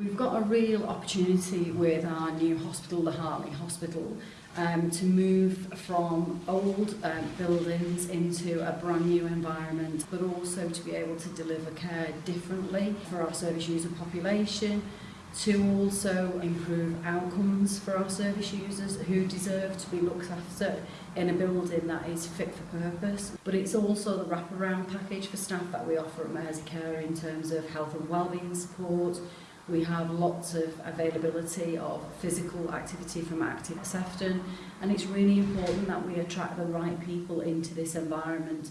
We've got a real opportunity with our new hospital, the Hartley Hospital, um, to move from old um, buildings into a brand new environment, but also to be able to deliver care differently for our service user population, to also improve outcomes for our service users who deserve to be looked after in a building that is fit for purpose. But it's also the wraparound package for staff that we offer at Mersey Care in terms of health and wellbeing support, We have lots of availability of physical activity from Active Sefton and it's really important that we attract the right people into this environment.